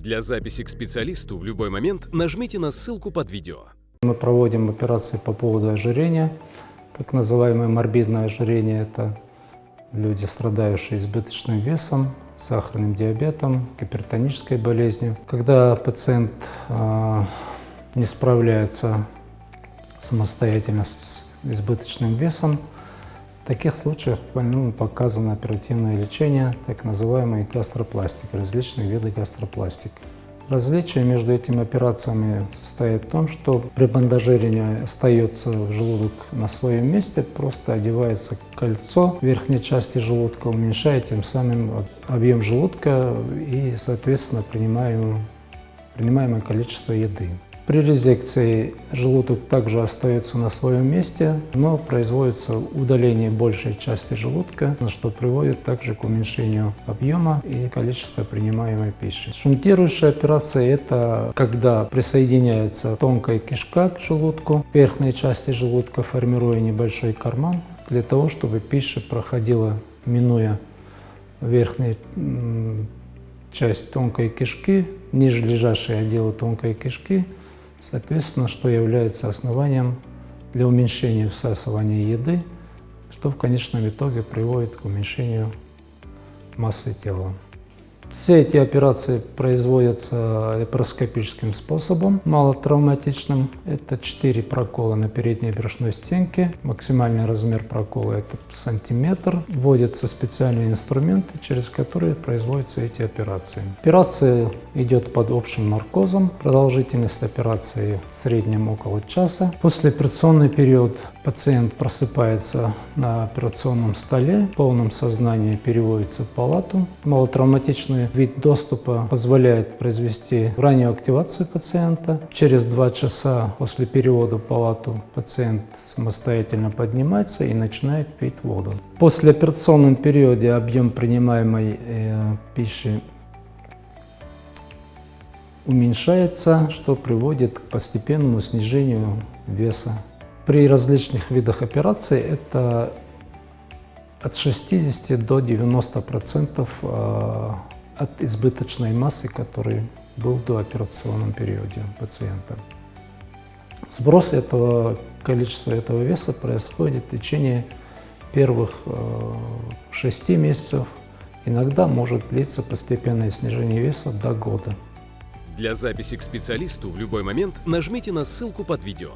Для записи к специалисту в любой момент нажмите на ссылку под видео. Мы проводим операции по поводу ожирения, так называемое морбидное ожирение. Это люди, страдающие избыточным весом, сахарным диабетом, гипертонической болезнью. Когда пациент э, не справляется самостоятельно с избыточным весом, в таких случаях больному показано оперативное лечение, так называемый гастропластик, различные виды гастропластик. Различие между этими операциями состоит в том, что при бандажировании остается желудок на своем месте, просто одевается кольцо в верхней части желудка, уменьшая тем самым объем желудка и, соответственно, принимаемое количество еды. При резекции желудок также остается на своем месте, но производится удаление большей части желудка, что приводит также к уменьшению объема и количества принимаемой пищи. Шунтирующая операция – это когда присоединяется тонкая кишка к желудку, верхней части желудка, формируя небольшой карман, для того, чтобы пища проходила, минуя верхнюю часть тонкой кишки, ниже лежащие отделы тонкой кишки – Соответственно, что является основанием для уменьшения всасывания еды, что в конечном итоге приводит к уменьшению массы тела. Все эти операции производятся лапароскопическим способом, малотравматичным. Это 4 прокола на передней брюшной стенке. Максимальный размер прокола это сантиметр. Вводятся специальные инструменты, через которые производятся эти операции. Операция идет под общим наркозом. Продолжительность операции в среднем около часа. После операционный период пациент просыпается на операционном столе, в полном сознании переводится в палату. Малотравматичный Данный вид доступа позволяет произвести раннюю активацию пациента. Через два часа после перевода в палату пациент самостоятельно поднимается и начинает пить воду. После операционном периоде объем принимаемой э, пищи уменьшается, что приводит к постепенному снижению веса. При различных видах операций это от 60 до 90 процентов э, от избыточной массы, который был в дооперационном периоде пациента. Сброс этого количества этого веса происходит в течение первых э, 6 месяцев. Иногда может длиться постепенное снижение веса до года. Для записи к специалисту в любой момент нажмите на ссылку под видео.